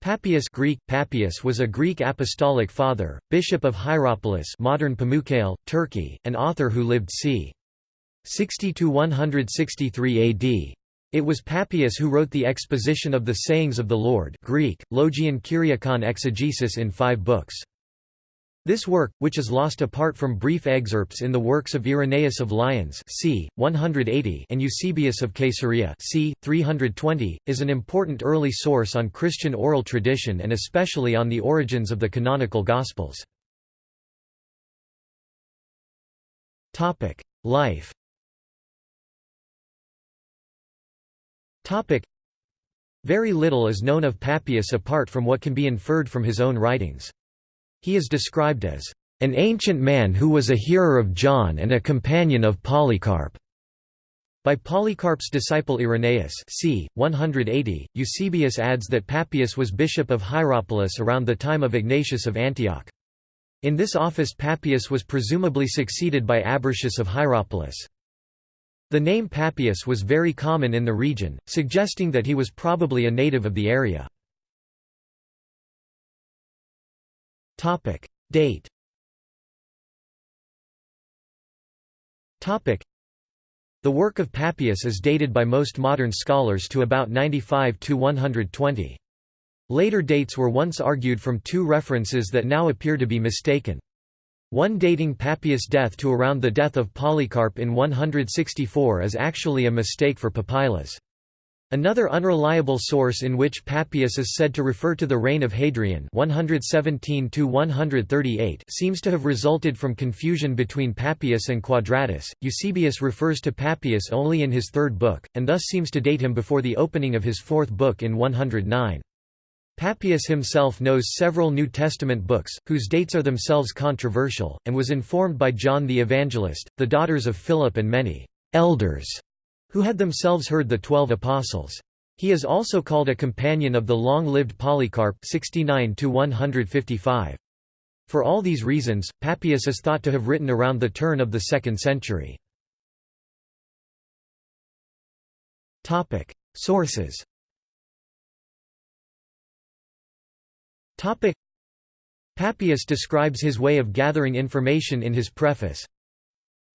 Papias Greek, Papias was a Greek apostolic father, bishop of Hierapolis modern Pamukkale, Turkey, and author who lived c. 60 to 163 AD. It was Papias who wrote the exposition of the sayings of the Lord Greek, Logion Kyriakon exegesis in five books. This work, which is lost apart from brief excerpts in the works of Irenaeus of Lyons c. 180 and Eusebius of Caesarea c. 320, is an important early source on Christian oral tradition and especially on the origins of the canonical Gospels. Life Very little is known of Papias apart from what can be inferred from his own writings. He is described as an ancient man who was a hearer of John and a companion of Polycarp. By Polycarp's disciple Irenaeus c. 180, Eusebius adds that Papias was bishop of Hierapolis around the time of Ignatius of Antioch. In this office Papias was presumably succeeded by Abercius of Hierapolis. The name Papias was very common in the region, suggesting that he was probably a native of the area. Topic Date Topic The work of Papias is dated by most modern scholars to about 95 to 120. Later dates were once argued from two references that now appear to be mistaken. One dating Papias' death to around the death of Polycarp in 164 is actually a mistake for Papylas. Another unreliable source in which Papias is said to refer to the reign of Hadrian 117 seems to have resulted from confusion between Papias and Quadratus. Eusebius refers to Papias only in his third book, and thus seems to date him before the opening of his fourth book in 109. Papias himself knows several New Testament books, whose dates are themselves controversial, and was informed by John the Evangelist, the daughters of Philip and many elders who had themselves heard the Twelve Apostles. He is also called a companion of the long-lived Polycarp 69 For all these reasons, Papias is thought to have written around the turn of the 2nd century. Sources. Papias describes his way of gathering information in his preface,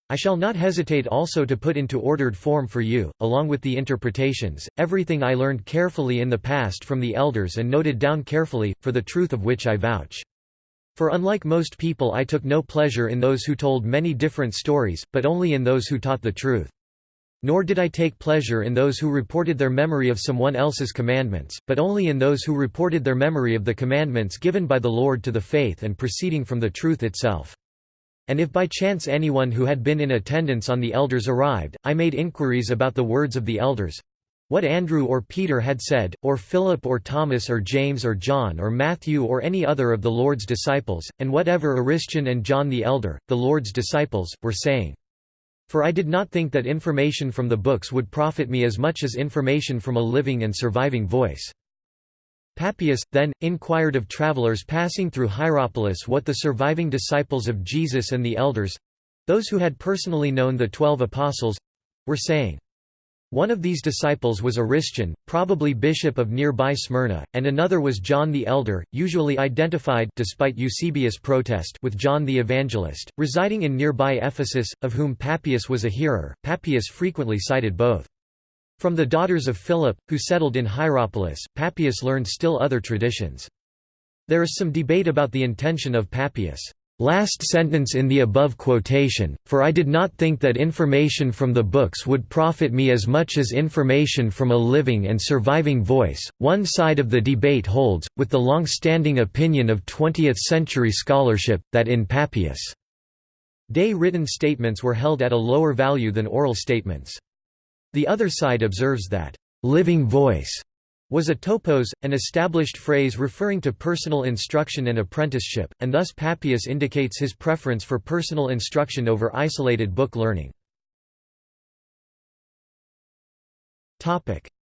I shall not hesitate also to put into ordered form for you, along with the interpretations, everything I learned carefully in the past from the elders and noted down carefully, for the truth of which I vouch. For unlike most people I took no pleasure in those who told many different stories, but only in those who taught the truth. Nor did I take pleasure in those who reported their memory of someone else's commandments, but only in those who reported their memory of the commandments given by the Lord to the faith and proceeding from the truth itself. And if by chance anyone who had been in attendance on the elders arrived, I made inquiries about the words of the elders, what Andrew or Peter had said, or Philip or Thomas or James or John or Matthew or any other of the Lord's disciples, and whatever Aristion and John the elder, the Lord's disciples, were saying. For I did not think that information from the books would profit me as much as information from a living and surviving voice. Papias, then, inquired of travelers passing through Hierapolis what the surviving disciples of Jesus and the elders—those who had personally known the Twelve Apostles—were saying. One of these disciples was Aristion, probably bishop of nearby Smyrna, and another was John the Elder, usually identified despite Eusebius' protest with John the Evangelist, residing in nearby Ephesus, of whom Papias was a hearer. Papias frequently cited both. From the daughters of Philip, who settled in Hierapolis, Papias learned still other traditions. There is some debate about the intention of Papias' last sentence in the above quotation, for I did not think that information from the books would profit me as much as information from a living and surviving voice. One side of the debate holds, with the long-standing opinion of 20th-century scholarship, that in Papias' day written statements were held at a lower value than oral statements. The other side observes that, "...living voice." was a topos, an established phrase referring to personal instruction and apprenticeship, and thus Papias indicates his preference for personal instruction over isolated book learning.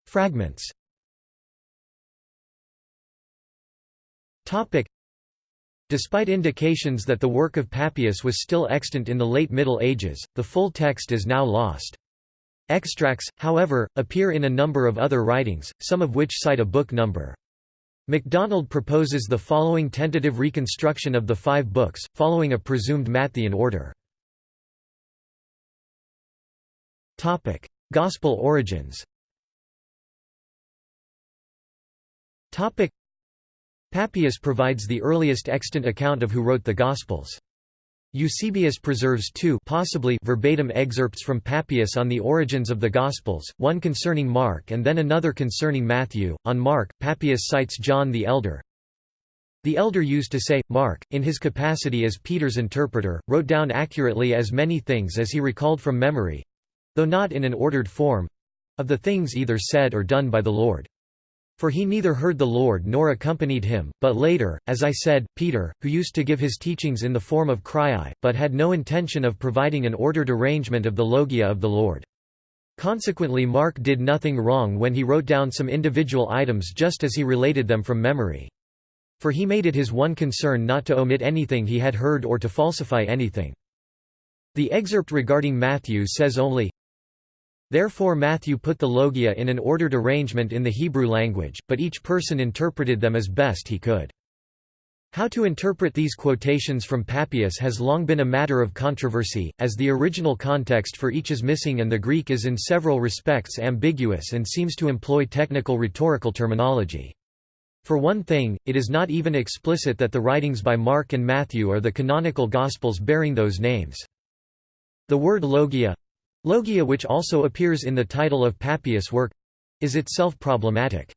Fragments Despite indications that the work of Papias was still extant in the late Middle Ages, the full text is now lost. Extracts, however, appear in a number of other writings, some of which cite a book number. MacDonald proposes the following tentative reconstruction of the five books, following a presumed Matthean order. Gospel origins Papias provides the earliest extant account of who wrote the Gospels. Eusebius preserves two possibly verbatim excerpts from Papias on the origins of the Gospels, one concerning Mark and then another concerning Matthew. On Mark, Papias cites John the Elder. The elder used to say, Mark, in his capacity as Peter's interpreter, wrote down accurately as many things as he recalled from memory—though not in an ordered form—of the things either said or done by the Lord. For he neither heard the Lord nor accompanied him, but later, as I said, Peter, who used to give his teachings in the form of chreiai, but had no intention of providing an ordered arrangement of the logia of the Lord. Consequently Mark did nothing wrong when he wrote down some individual items just as he related them from memory. For he made it his one concern not to omit anything he had heard or to falsify anything. The excerpt regarding Matthew says only, Therefore Matthew put the logia in an ordered arrangement in the Hebrew language, but each person interpreted them as best he could. How to interpret these quotations from Papias has long been a matter of controversy, as the original context for each is missing and the Greek is in several respects ambiguous and seems to employ technical rhetorical terminology. For one thing, it is not even explicit that the writings by Mark and Matthew are the canonical Gospels bearing those names. The word logia Logia which also appears in the title of Papias' work is itself problematic.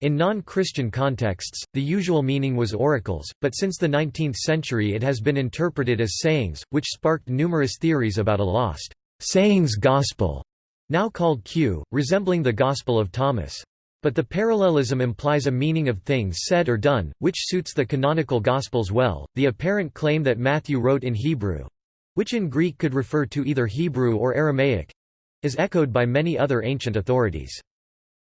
In non-Christian contexts, the usual meaning was oracles, but since the 19th century it has been interpreted as sayings, which sparked numerous theories about a lost sayings gospel, now called Q, resembling the Gospel of Thomas. But the parallelism implies a meaning of things said or done, which suits the canonical Gospels well. The apparent claim that Matthew wrote in Hebrew, which in Greek could refer to either Hebrew or Aramaic is echoed by many other ancient authorities.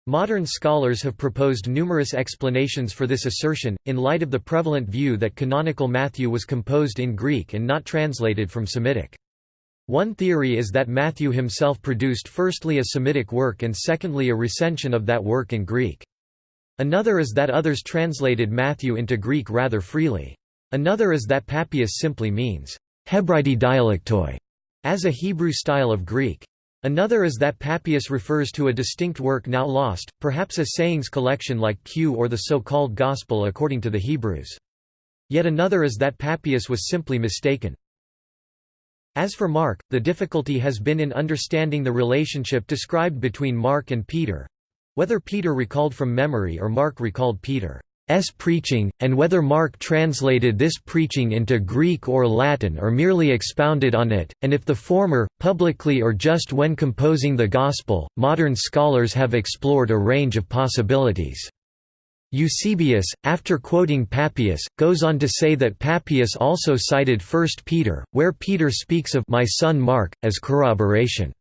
Modern scholars have proposed numerous explanations for this assertion, in light of the prevalent view that canonical Matthew was composed in Greek and not translated from Semitic. One theory is that Matthew himself produced firstly a Semitic work and secondly a recension of that work in Greek. Another is that others translated Matthew into Greek rather freely. Another is that Papias simply means, Hebraidi dialektoi, as a Hebrew style of Greek. Another is that Papias refers to a distinct work now lost, perhaps a sayings collection like Q or the so-called Gospel according to the Hebrews. Yet another is that Papias was simply mistaken. As for Mark, the difficulty has been in understanding the relationship described between Mark and Peter—whether Peter recalled from memory or Mark recalled Peter. S preaching, and whether Mark translated this preaching into Greek or Latin or merely expounded on it, and if the former, publicly or just when composing the Gospel. Modern scholars have explored a range of possibilities. Eusebius, after quoting Papias, goes on to say that Papias also cited 1 Peter, where Peter speaks of my son Mark, as corroboration.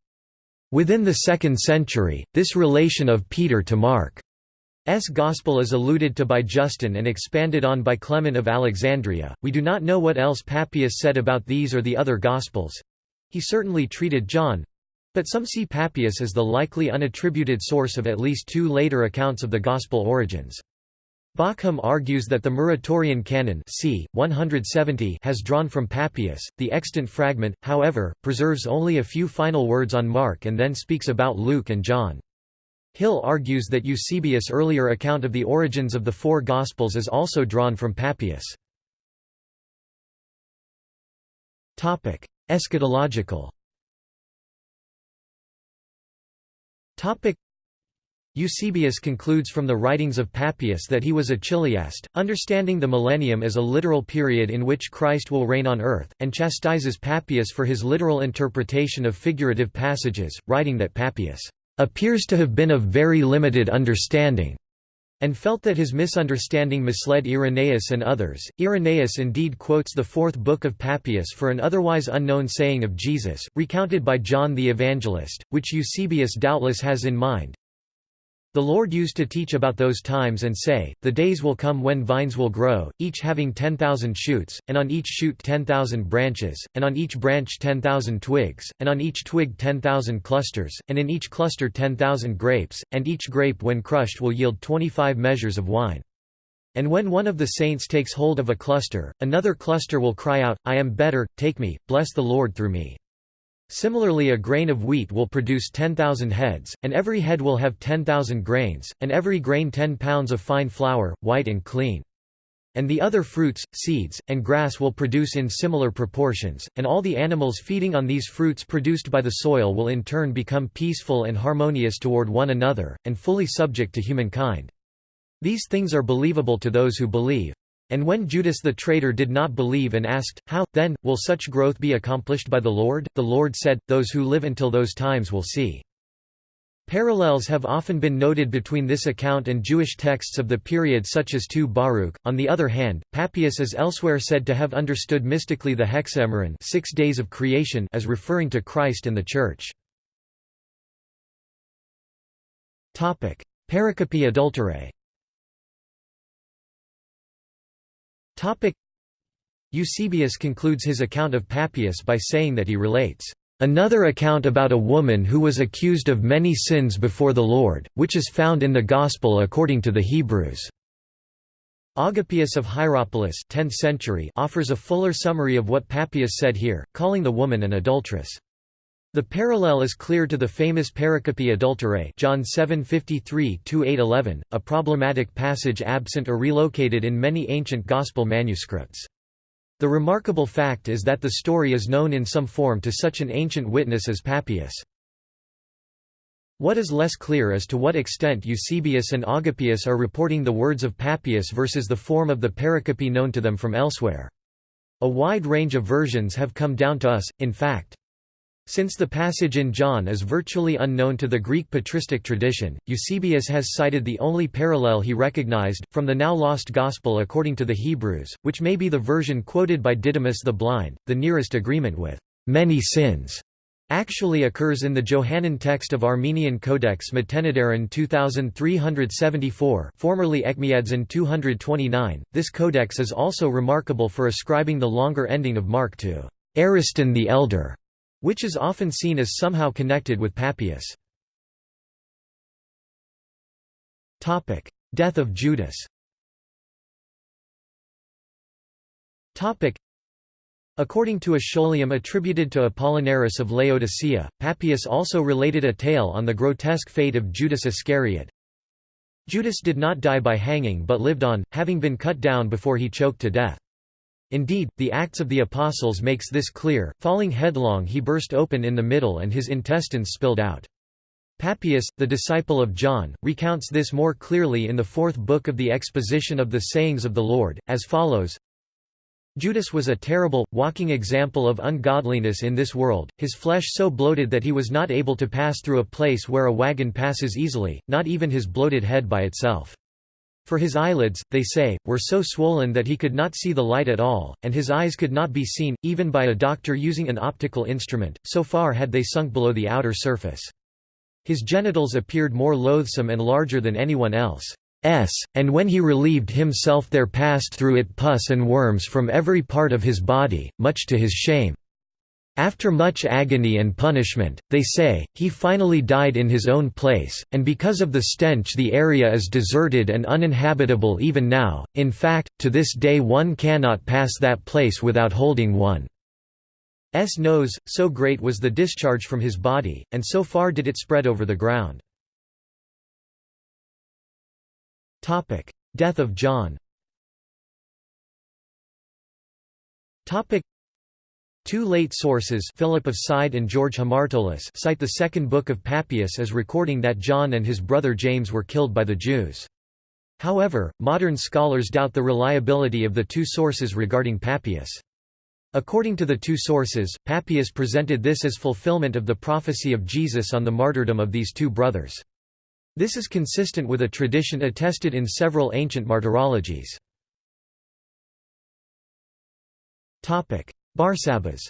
Within the second century, this relation of Peter to Mark S. Gospel is alluded to by Justin and expanded on by Clement of Alexandria. We do not know what else Papias said about these or the other Gospels. He certainly treated John. But some see Papias as the likely unattributed source of at least two later accounts of the Gospel origins. Bauckham argues that the Muratorian canon c. 170 has drawn from Papias. The extant fragment, however, preserves only a few final words on Mark and then speaks about Luke and John. Hill argues that Eusebius' earlier account of the origins of the four Gospels is also drawn from Papias. Eschatological Eusebius concludes from the writings of Papias that he was a chiliast, understanding the millennium as a literal period in which Christ will reign on earth, and chastises Papias for his literal interpretation of figurative passages, writing that Papias appears to have been of very limited understanding and felt that his misunderstanding misled Irenaeus and others. Irenaeus indeed quotes the fourth book of Papias for an otherwise unknown saying of Jesus, recounted by John the Evangelist, which Eusebius doubtless has in mind. The Lord used to teach about those times and say, The days will come when vines will grow, each having ten thousand shoots, and on each shoot ten thousand branches, and on each branch ten thousand twigs, and on each twig ten thousand clusters, and in each cluster ten thousand grapes, and each grape when crushed will yield twenty-five measures of wine. And when one of the saints takes hold of a cluster, another cluster will cry out, I am better, take me, bless the Lord through me. Similarly a grain of wheat will produce 10,000 heads, and every head will have 10,000 grains, and every grain 10 pounds of fine flour, white and clean. And the other fruits, seeds, and grass will produce in similar proportions, and all the animals feeding on these fruits produced by the soil will in turn become peaceful and harmonious toward one another, and fully subject to humankind. These things are believable to those who believe. And when Judas the traitor did not believe and asked, How, then, will such growth be accomplished by the Lord? The Lord said, Those who live until those times will see. Parallels have often been noted between this account and Jewish texts of the period such as 2 Baruch. On the other hand, Papias is elsewhere said to have understood mystically the hexameron six days of creation as referring to Christ and the Church. Pericope adulterae Eusebius concludes his account of Papias by saying that he relates, "...another account about a woman who was accused of many sins before the Lord, which is found in the Gospel according to the Hebrews." Agapius of Hierapolis 10th century offers a fuller summary of what Papias said here, calling the woman an adulteress. The parallel is clear to the famous pericope adulterae John 7:53-8:11, a problematic passage absent or relocated in many ancient Gospel manuscripts. The remarkable fact is that the story is known in some form to such an ancient witness as Papias. What is less clear is to what extent Eusebius and Agapius are reporting the words of Papias versus the form of the pericope known to them from elsewhere. A wide range of versions have come down to us, in fact. Since the passage in John is virtually unknown to the Greek patristic tradition, Eusebius has cited the only parallel he recognized, from the now lost Gospel according to the Hebrews, which may be the version quoted by Didymus the Blind. The nearest agreement with many sins actually occurs in the Johannine text of Armenian Codex Matenadaran 2374 formerly Etchmiadzin 229. This codex is also remarkable for ascribing the longer ending of Mark to Ariston the Elder which is often seen as somehow connected with Papias. Death of Judas According to a scholium attributed to Apollinaris of Laodicea, Papias also related a tale on the grotesque fate of Judas Iscariot. Judas did not die by hanging but lived on, having been cut down before he choked to death. Indeed, the Acts of the Apostles makes this clear, falling headlong he burst open in the middle and his intestines spilled out. Papias, the disciple of John, recounts this more clearly in the fourth book of the Exposition of the Sayings of the Lord, as follows Judas was a terrible, walking example of ungodliness in this world, his flesh so bloated that he was not able to pass through a place where a wagon passes easily, not even his bloated head by itself. For his eyelids, they say, were so swollen that he could not see the light at all, and his eyes could not be seen, even by a doctor using an optical instrument, so far had they sunk below the outer surface. His genitals appeared more loathsome and larger than anyone else. S, and when he relieved himself there passed through it pus and worms from every part of his body, much to his shame. After much agony and punishment, they say, he finally died in his own place, and because of the stench the area is deserted and uninhabitable even now, in fact, to this day one cannot pass that place without holding one's nose, so great was the discharge from his body, and so far did it spread over the ground. Death of John Two late sources Philip of Side and George Hamartolos cite the second book of Papias as recording that John and his brother James were killed by the Jews. However, modern scholars doubt the reliability of the two sources regarding Papias. According to the two sources, Papias presented this as fulfillment of the prophecy of Jesus on the martyrdom of these two brothers. This is consistent with a tradition attested in several ancient martyrologies. Barsabbas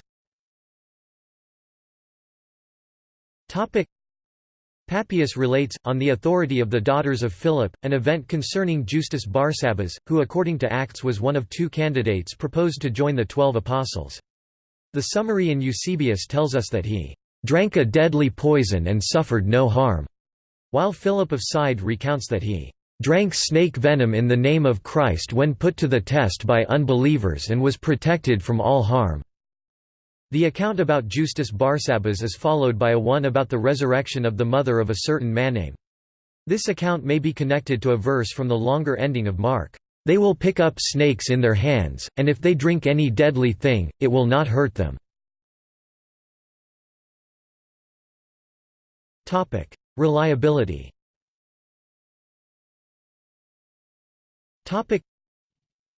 Papias relates, on the authority of the daughters of Philip, an event concerning Justus Barsabbas, who according to Acts was one of two candidates proposed to join the Twelve Apostles. The summary in Eusebius tells us that he "...drank a deadly poison and suffered no harm", while Philip of Side recounts that he drank snake venom in the name of Christ when put to the test by unbelievers and was protected from all harm." The account about Justus Barsabbas is followed by a one about the resurrection of the mother of a certain Manaim. This account may be connected to a verse from the longer ending of Mark. They will pick up snakes in their hands, and if they drink any deadly thing, it will not hurt them. Reliability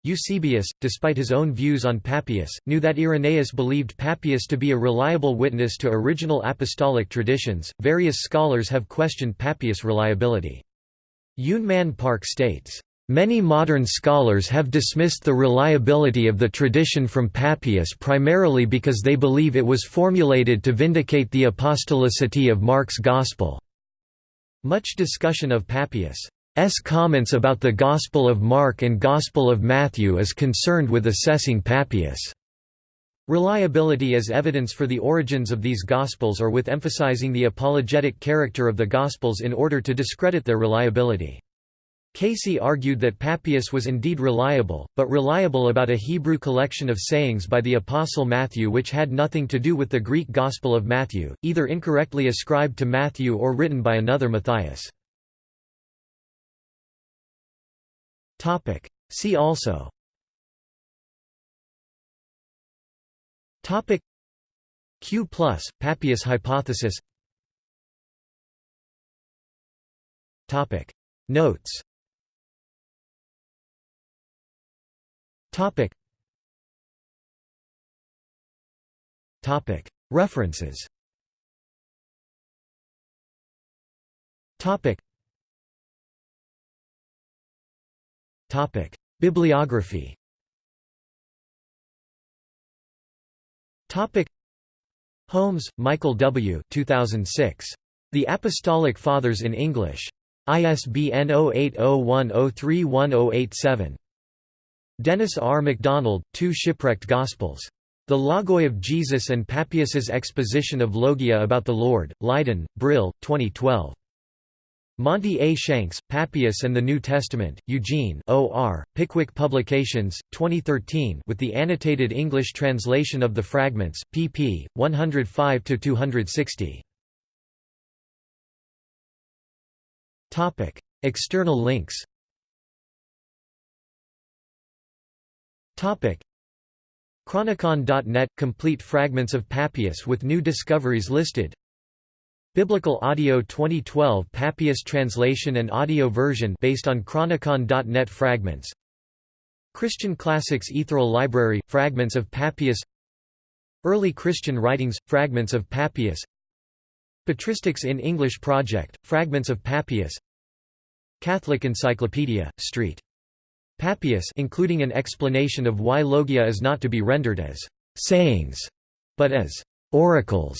Eusebius, despite his own views on Papias, knew that Irenaeus believed Papias to be a reliable witness to original apostolic traditions. Various scholars have questioned Papias' reliability. Yun Man Park states, Many modern scholars have dismissed the reliability of the tradition from Papias primarily because they believe it was formulated to vindicate the apostolicity of Mark's Gospel. Much discussion of Papias' comments about the Gospel of Mark and Gospel of Matthew is concerned with assessing Papias' reliability as evidence for the origins of these Gospels or with emphasizing the apologetic character of the Gospels in order to discredit their reliability. Casey argued that Papias was indeed reliable, but reliable about a Hebrew collection of sayings by the Apostle Matthew which had nothing to do with the Greek Gospel of Matthew, either incorrectly ascribed to Matthew or written by another Matthias. See also Topic Q plus, Papias hypothesis Topic Notes Topic. Topic. References. Topic. Topic. Bibliography. Topic. Holmes, Michael W. 2006. The Apostolic Fathers in English. ISBN 0801031087. Dennis R. MacDonald, Two Shipwrecked Gospels. The Logoi of Jesus and Papias's Exposition of Logia about the Lord, Leiden, Brill, 2012. Monte A. Shanks, Papias and the New Testament, Eugene O.R., Pickwick Publications, 2013 with the annotated English translation of the fragments, pp. 105–260. External links Chronicon.net – Complete fragments of Papias with new discoveries listed Biblical Audio 2012 Papias translation and audio version based on Chronicon.net fragments Christian Classics Ethereal Library – Fragments of Papias Early Christian Writings – Fragments of Papias Patristics in English Project – Fragments of Papias Catholic Encyclopedia, Street. Papias including an explanation of why logia is not to be rendered as sayings, but as oracles.